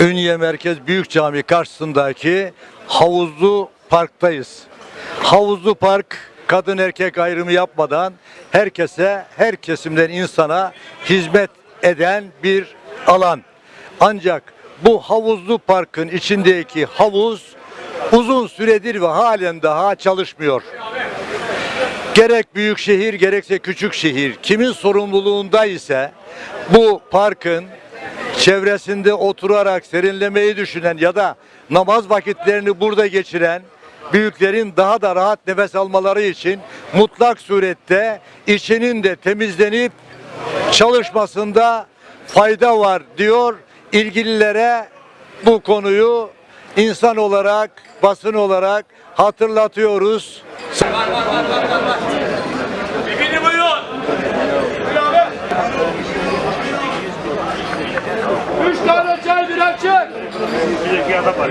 Ünye Merkez Büyük Cami karşısındaki havuzlu parktayız. Havuzlu park kadın erkek ayrımı yapmadan herkese, her kesimden insana hizmet eden bir alan. Ancak bu havuzlu parkın içindeki havuz uzun süredir ve halen daha çalışmıyor. Gerek büyük şehir gerekse küçük şehir kimin sorumluluğunda ise bu parkın çevresinde oturarak serinlemeyi düşünen ya da namaz vakitlerini burada geçiren büyüklerin daha da rahat nefes almaları için mutlak surette içinin de temizlenip çalışmasında fayda var diyor. İlgililere bu konuyu insan olarak, basın olarak hatırlatıyoruz. Bibini buyur. Üç tane çay bir açık. Bir iki adam var.